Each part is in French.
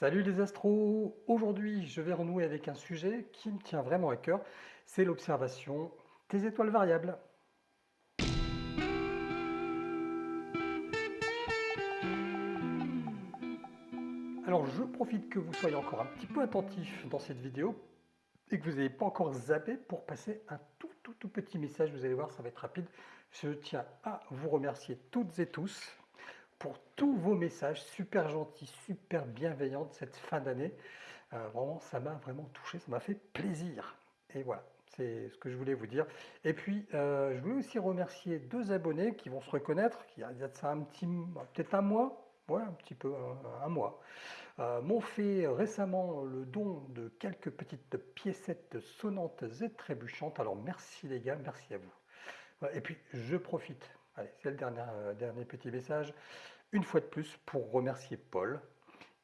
Salut les astros! Aujourd'hui, je vais renouer avec un sujet qui me tient vraiment à cœur, c'est l'observation des étoiles variables. Alors, je profite que vous soyez encore un petit peu attentif dans cette vidéo et que vous n'ayez pas encore zappé pour passer un tout, tout, tout petit message. Vous allez voir, ça va être rapide. Je tiens à vous remercier toutes et tous pour tous vos messages super gentils, super bienveillants de cette fin d'année. Euh, vraiment, ça m'a vraiment touché, ça m'a fait plaisir. Et voilà, c'est ce que je voulais vous dire. Et puis, euh, je voulais aussi remercier deux abonnés qui vont se reconnaître, qui y a de ça un petit, peut-être un mois, ouais, un petit peu, un, mois, euh, m'ont fait récemment le don de quelques petites piécettes sonnantes et trébuchantes. Alors merci les gars, merci à vous. Et puis je profite, allez, c'est le dernier, dernier petit message une fois de plus pour remercier Paul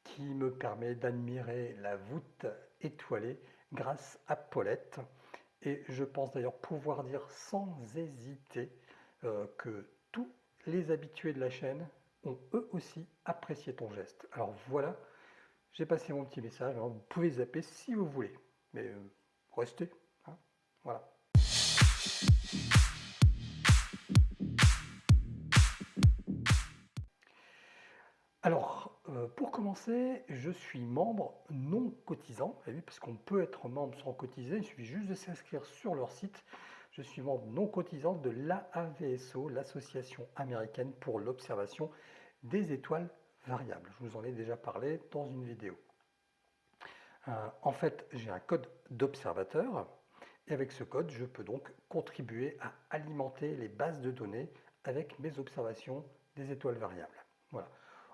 qui me permet d'admirer la voûte étoilée grâce à Paulette. Et je pense d'ailleurs pouvoir dire sans hésiter euh, que tous les habitués de la chaîne ont eux aussi apprécié ton geste. Alors voilà, j'ai passé mon petit message. vous pouvez zapper si vous voulez, mais euh, restez. Hein, voilà. Pour commencer, je suis membre non cotisant, parce qu'on peut être membre sans cotiser, il suffit juste de s'inscrire sur leur site. Je suis membre non cotisant de l'AAVSO, l'Association américaine pour l'observation des étoiles variables. Je vous en ai déjà parlé dans une vidéo. Euh, en fait, j'ai un code d'observateur, et avec ce code, je peux donc contribuer à alimenter les bases de données avec mes observations des étoiles variables. Voilà.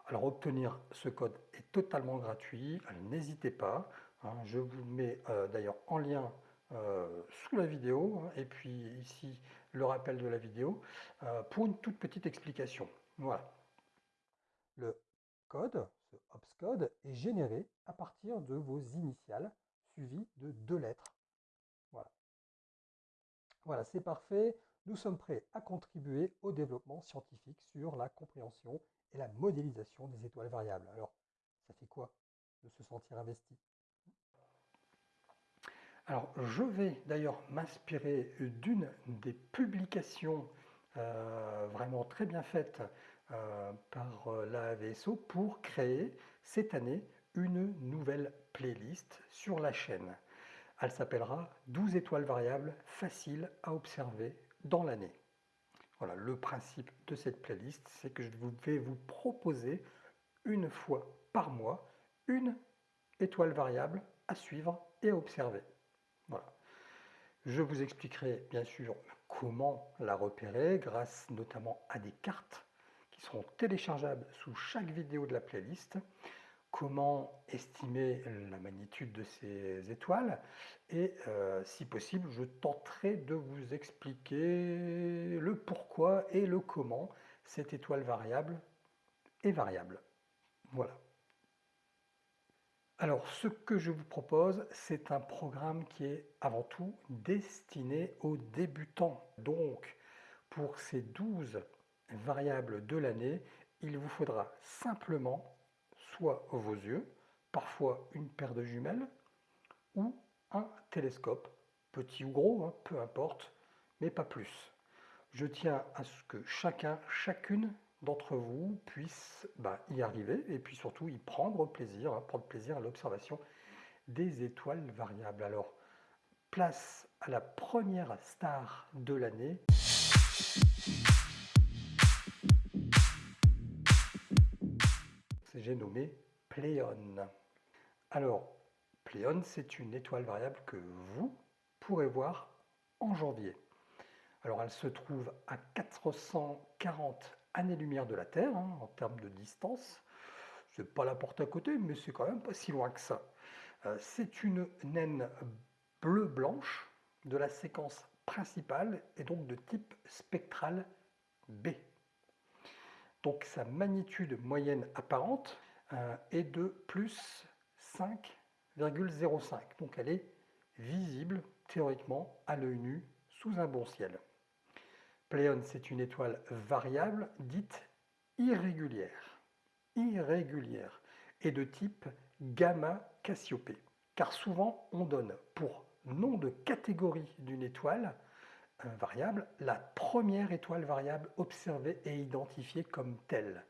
Alors obtenir ce code est totalement gratuit, n'hésitez pas, hein. je vous mets euh, d'ailleurs en lien euh, sous la vidéo, hein, et puis ici le rappel de la vidéo, euh, pour une toute petite explication. Voilà. Le code, ce code, est généré à partir de vos initiales, suivies de deux lettres. Voilà. Voilà, c'est parfait. Nous sommes prêts à contribuer au développement scientifique sur la compréhension et la modélisation des étoiles variables. Alors, ça fait quoi de se sentir investi? Alors, je vais d'ailleurs m'inspirer d'une des publications euh, vraiment très bien faites euh, par euh, la AVSO pour créer cette année une nouvelle playlist sur la chaîne. Elle s'appellera 12 étoiles variables faciles à observer dans l'année. Voilà, le principe de cette playlist, c'est que je vais vous proposer une fois par mois une étoile variable à suivre et à observer. Voilà. Je vous expliquerai bien sûr comment la repérer grâce notamment à des cartes qui seront téléchargeables sous chaque vidéo de la playlist comment estimer la magnitude de ces étoiles et euh, si possible je tenterai de vous expliquer le pourquoi et le comment cette étoile variable est variable. Voilà. Alors ce que je vous propose c'est un programme qui est avant tout destiné aux débutants. Donc pour ces 12 variables de l'année il vous faudra simplement soit vos yeux, parfois une paire de jumelles, ou un télescope, petit ou gros, hein, peu importe, mais pas plus. Je tiens à ce que chacun, chacune d'entre vous puisse bah, y arriver et puis surtout y prendre plaisir, hein, prendre plaisir à l'observation des étoiles variables. Alors, place à la première star de l'année. J'ai nommé Pléone. Alors, Pléone, c'est une étoile variable que vous pourrez voir en janvier. Alors, elle se trouve à 440 années-lumière de la Terre, hein, en termes de distance. C'est pas la porte à côté, mais c'est quand même pas si loin que ça. Euh, c'est une naine bleu-blanche de la séquence principale et donc de type spectral B. Donc sa magnitude moyenne apparente euh, est de plus 5,05. Donc elle est visible théoriquement à l'œil nu sous un bon ciel. Pléone, c'est une étoile variable dite irrégulière. Irrégulière et de type gamma Cassiopée. Car souvent, on donne pour nom de catégorie d'une étoile variable la première étoile variable observée et identifiée comme telle.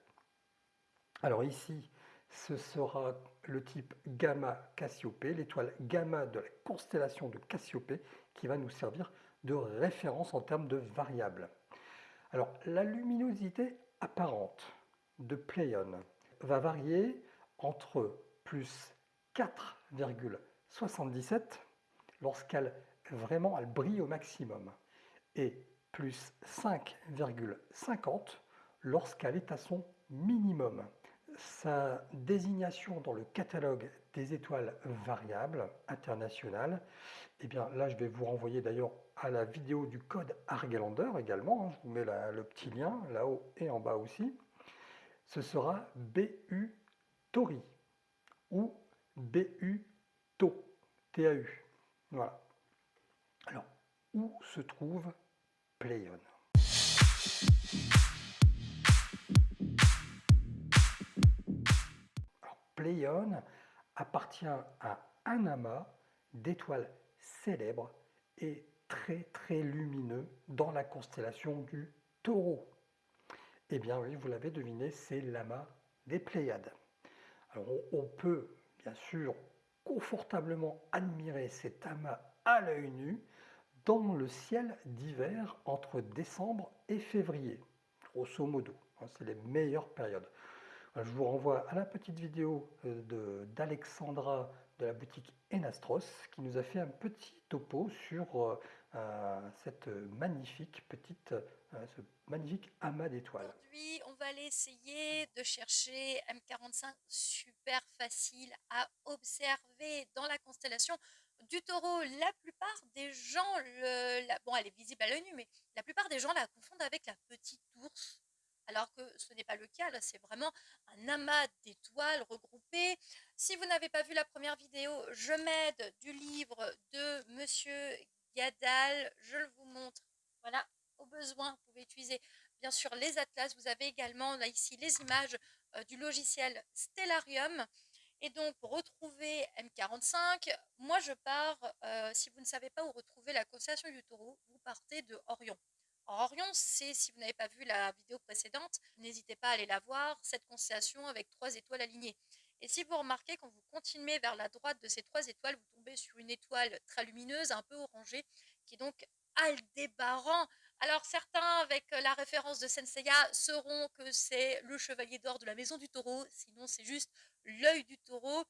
Alors ici, ce sera le type gamma Cassiopée, l'étoile gamma de la constellation de Cassiopée, qui va nous servir de référence en termes de variable. Alors, la luminosité apparente de Pléion va varier entre plus 4,77 lorsqu'elle vraiment elle brille au maximum et plus 5,50 lorsqu'elle est à son minimum. Sa désignation dans le catalogue des étoiles variables internationales, eh bien là je vais vous renvoyer d'ailleurs à la vidéo du code Argelander également, hein. je vous mets le petit lien là-haut et en bas aussi, ce sera BU Tori ou BU TAU. Voilà. Alors, où se trouve Pléion Pléion appartient à un amas d'étoiles célèbres et très très lumineux dans la constellation du taureau. Eh bien oui, vous l'avez deviné, c'est l'amas des Pléiades. Alors on peut bien sûr confortablement admirer cet amas à l'œil nu dans le ciel d'hiver entre décembre et février, grosso modo. Hein, c'est les meilleures périodes. Je vous renvoie à la petite vidéo euh, d'Alexandra de, la boutique Enastros qui nous a fait un petit topo sur euh, euh, cette magnifique petite, magnifique amas d'étoiles. Aujourd'hui, on va aller essayer de chercher M45 super facile à observer dans la constellation du taureau. La plupart des gens, le, bon elle est visible à l'œil nu, mais la plupart des gens la confondent avec la petite ours alors que ce n'est pas le cas, là c'est vraiment un amas d'étoiles regroupées. Si vous n'avez pas vu la première vidéo, je m'aide du livre de Monsieur Gadal, je le vous montre, voilà, au besoin, vous pouvez utiliser bien sûr les atlas, vous avez également là ici les images euh, du logiciel Stellarium, et donc pour retrouver M45, moi je pars, euh, si vous ne savez pas où retrouver la constellation du taureau, vous partez de Orion. Orion, c'est, si vous n'avez pas vu la vidéo précédente, n'hésitez pas à aller la voir, cette constellation avec trois étoiles alignées. Et si vous remarquez, quand vous continuez vers la droite de ces trois étoiles, vous tombez sur une étoile très lumineuse, un peu orangée, qui est donc Aldébaran. Alors certains, avec la référence de Senseiya, sauront que c'est le chevalier d'or de la maison du taureau, sinon c'est juste l'œil du taureau,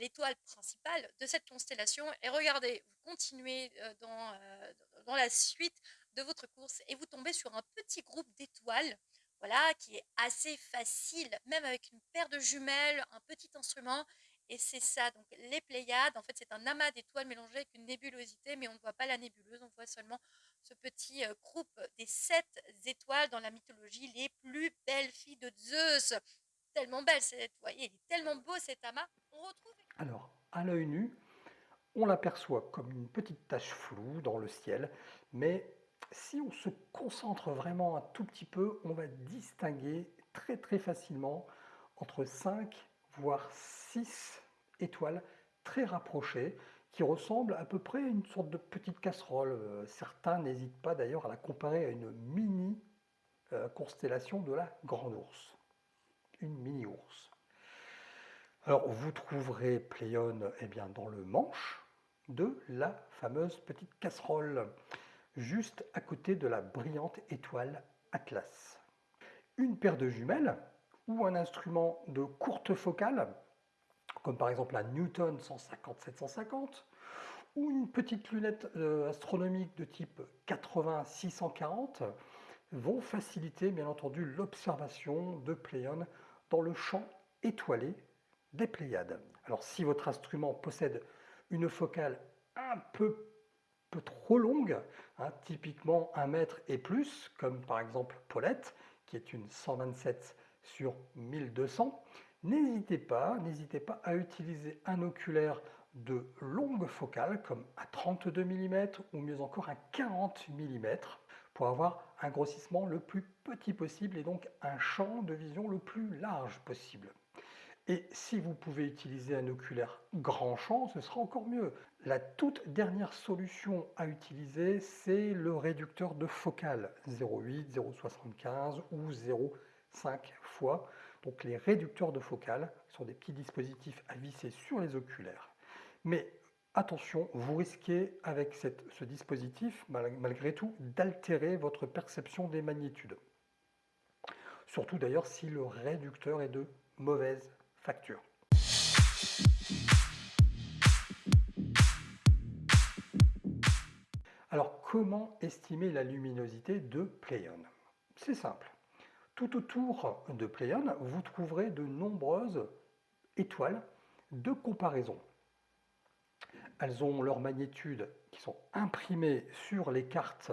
l'étoile principale de cette constellation. Et regardez, vous continuez euh, dans, euh, dans la suite, de votre course et vous tombez sur un petit groupe d'étoiles, voilà, qui est assez facile, même avec une paire de jumelles, un petit instrument, et c'est ça, donc les Pléiades, en fait c'est un amas d'étoiles mélangé avec une nébulosité, mais on ne voit pas la nébuleuse, on voit seulement ce petit euh, groupe des sept étoiles dans la mythologie, les plus belles filles de Zeus. Tellement belle, cette, vous voyez, tellement beau cet amas. On retrouve... Alors, à l'œil nu, on l'aperçoit comme une petite tache floue dans le ciel, mais si on se concentre vraiment un tout petit peu, on va distinguer très très facilement entre 5 voire 6 étoiles très rapprochées qui ressemblent à peu près à une sorte de petite casserole. Euh, certains n'hésitent pas d'ailleurs à la comparer à une mini euh, constellation de la Grande Ourse. Une mini ours. Alors vous trouverez Pléion eh bien, dans le manche de la fameuse petite casserole juste à côté de la brillante étoile Atlas. Une paire de jumelles ou un instrument de courte focale, comme par exemple la Newton 150-750, ou une petite lunette euh, astronomique de type 80-640, vont faciliter bien entendu l'observation de Pléion dans le champ étoilé des Pléiades. Alors si votre instrument possède une focale un peu trop longue, hein, typiquement un mètre et plus, comme par exemple Paulette, qui est une 127 sur 1200, n'hésitez pas, n'hésitez pas à utiliser un oculaire de longue focale, comme à 32 mm ou mieux encore à 40 mm, pour avoir un grossissement le plus petit possible et donc un champ de vision le plus large possible. Et si vous pouvez utiliser un oculaire grand champ, ce sera encore mieux. La toute dernière solution à utiliser, c'est le réducteur de focale 0,8, 0,75 ou 0,5 fois. Donc les réducteurs de focale sont des petits dispositifs à visser sur les oculaires. Mais attention, vous risquez avec ce dispositif, malgré tout, d'altérer votre perception des magnitudes. Surtout d'ailleurs si le réducteur est de mauvaise facture. Alors comment estimer la luminosité de Playon? C'est simple. Tout autour de Playon, vous trouverez de nombreuses étoiles de comparaison. Elles ont leurs magnitudes qui sont imprimées sur les cartes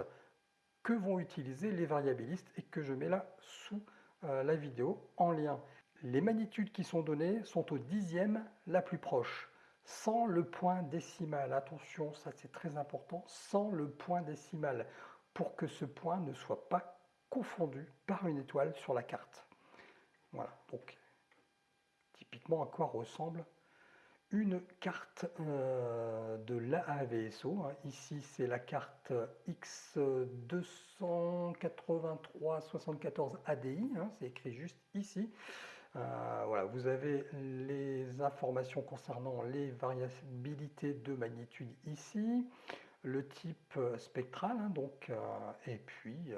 que vont utiliser les variabilistes et que je mets là sous euh, la vidéo en lien. Les magnitudes qui sont données sont au dixième la plus proche, sans le point décimal. Attention, ça c'est très important, sans le point décimal, pour que ce point ne soit pas confondu par une étoile sur la carte. Voilà, donc typiquement à quoi ressemble une carte euh, de l'AAVSO. Ici, c'est la carte X28374 ADI, hein, c'est écrit juste ici. Euh, voilà, vous avez les informations concernant les variabilités de magnitude ici, le type euh, spectral, hein, donc, et puis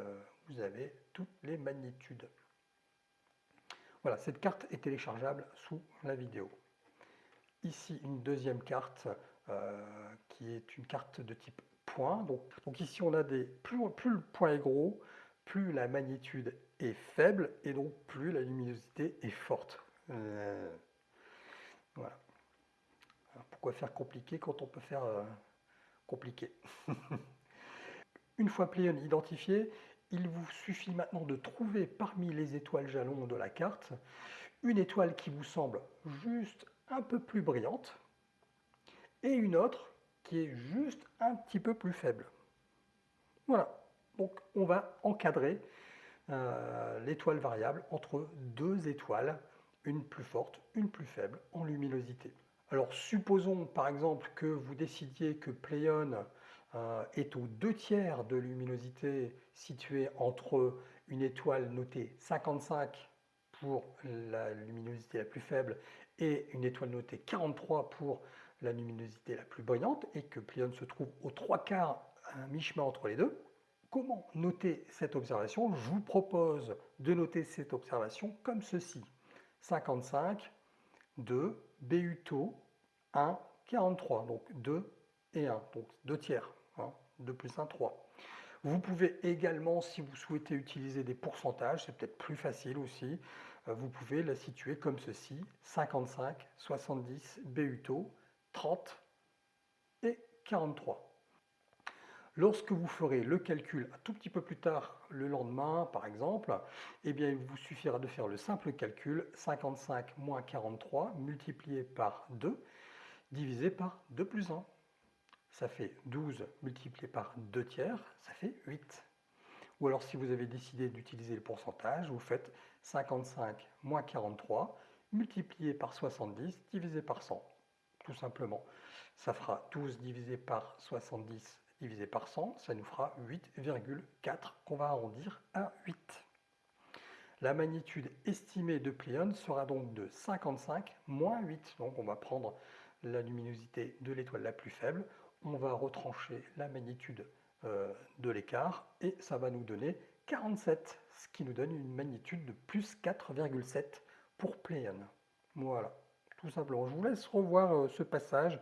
vous avez toutes les magnitudes. Voilà, cette carte est téléchargeable sous la vidéo. Ici, une deuxième carte euh, qui est une carte de type point. Donc, ici, on a des plus, plus le point est gros, plus la magnitude est faible et donc plus la luminosité est forte. Euh, voilà. pourquoi faire compliqué quand on peut faire euh, compliqué? Une fois Pléon identifié, il vous suffit maintenant de trouver parmi les étoiles jalons de la carte une étoile qui vous semble juste un peu plus brillante et une autre qui est juste un petit peu plus faible. Voilà, donc on va encadrer euh, l'étoile variable entre deux étoiles, une plus forte, une plus faible en luminosité. Alors supposons par exemple que vous décidiez que Pléon euh, est aux deux tiers de luminosité située entre une étoile notée 55 pour la luminosité la plus faible et une étoile notée 43 pour la luminosité la plus brillante et que Pléiade se trouve aux trois quarts à mi-chemin entre les deux. Comment noter cette observation? Je vous propose de noter cette observation comme ceci. 55, 2, BUTO, 1, 43, donc 2 et 1, donc 2 tiers, 2 hein, plus 1, 3. Vous pouvez également, si vous souhaitez utiliser des pourcentages, c'est peut-être plus facile aussi, vous pouvez la situer comme ceci, 55, 70, BUTO, 30 et 43. Lorsque vous ferez le calcul un tout petit peu plus tard, le lendemain par exemple, eh bien, il vous suffira de faire le simple calcul 55 moins 43 multiplié par 2 divisé par 2 plus 1. Ça fait 12 multiplié par 2 tiers, ça fait 8. Ou alors si vous avez décidé d'utiliser le pourcentage, vous faites 55 moins 43 multiplié par 70 divisé par 100. Tout simplement. Ça fera 12 divisé par 70 divisé par 100, ça nous fera 8,4 qu'on va arrondir à 8. La magnitude estimée de Pléiade sera donc de 55 moins 8. Donc on va prendre la luminosité de l'étoile la plus faible, on va retrancher la magnitude euh, de l'écart et ça va nous donner 47, ce qui nous donne une magnitude de plus 4,7 pour Pléion. Voilà, tout simplement. Je vous laisse revoir euh, ce passage,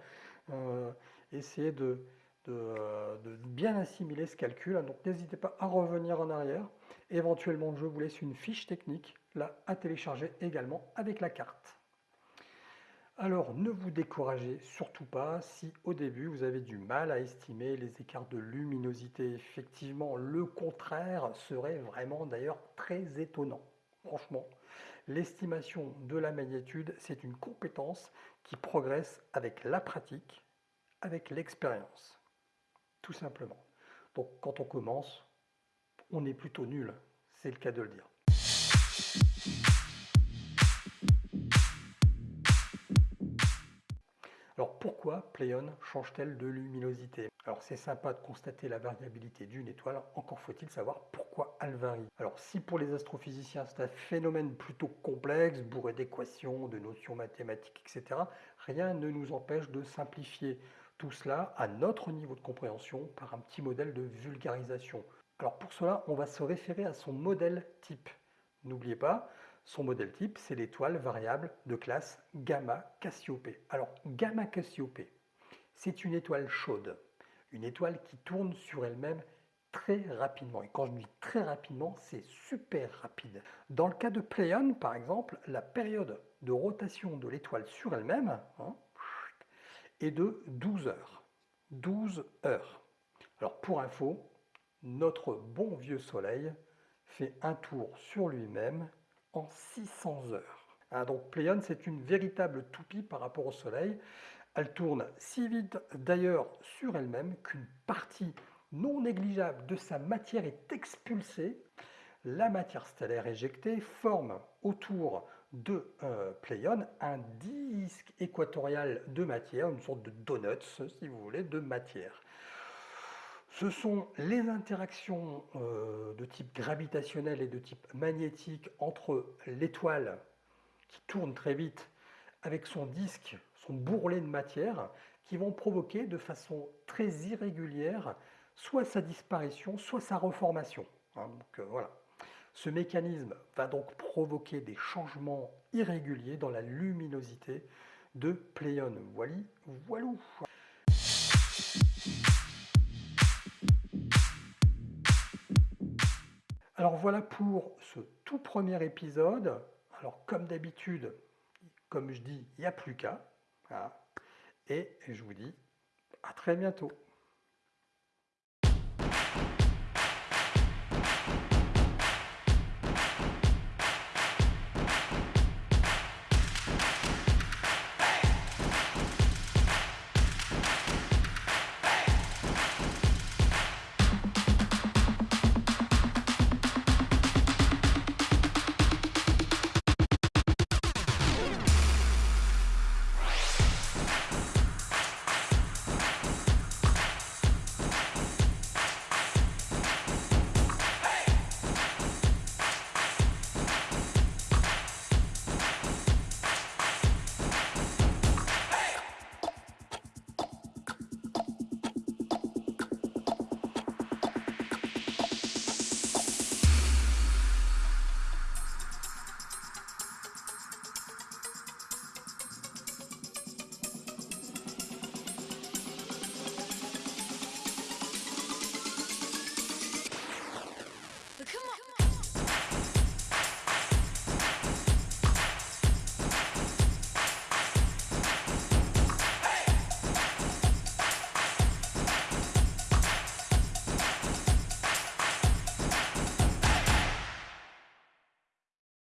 euh, essayer de, de, bien assimiler ce calcul. Donc n'hésitez pas à revenir en arrière. Éventuellement, je vous laisse une fiche technique là à télécharger également avec la carte. Alors ne vous découragez surtout pas si au début vous avez du mal à estimer les écarts de luminosité. Effectivement, le contraire serait vraiment d'ailleurs très étonnant. Franchement, l'estimation de la magnitude, c'est une compétence qui progresse avec la pratique, avec l'expérience. Tout simplement. Donc quand on commence, on est plutôt nul, c'est le cas de le dire. Alors pourquoi Pléion change-t-elle de luminosité? Alors c'est sympa de constater la variabilité d'une étoile, encore faut-il savoir pourquoi elle varie. Alors si pour les astrophysiciens c'est un phénomène plutôt complexe, bourré d'équations, de notions mathématiques, etc., rien ne nous empêche de simplifier tout cela à notre niveau de compréhension par un petit modèle de vulgarisation. Alors pour cela, on va se référer à son modèle type. N'oubliez pas, son modèle type, c'est l'étoile variable de classe Gamma Cassiopée. Alors, Gamma Cassiopée, c'est une étoile chaude, une étoile qui tourne sur elle-même très rapidement. Et quand je dis très rapidement, c'est super rapide. Dans le cas de Pléion, par exemple, la période de rotation de l'étoile sur elle-même hein, est de 12 heures. 12 heures. Alors pour info, notre bon vieux Soleil fait un tour sur lui-même en 600 heures. Hein, donc Pléion, c'est une véritable toupie par rapport au Soleil. Elle tourne si vite d'ailleurs sur elle-même qu'une partie non négligeable de sa matière est expulsée. La matière stellaire éjectée forme autour de euh, Pléion un disque équatorial de matière, une sorte de donuts, si vous voulez, de matière. Ce sont les interactions euh, de type gravitationnel et de type magnétique entre l'étoile qui tourne très vite avec son disque, son bourrelet de matière, qui vont provoquer de façon très irrégulière soit sa disparition, soit sa reformation. Hein. Euh, voilà. Ce mécanisme va donc provoquer des changements irréguliers dans la luminosité de Pléion. Voili, voilou. Alors voilà pour ce tout premier épisode. Alors comme d'habitude, comme je dis, il n'y a plus qu'à. Et je vous dis à très bientôt.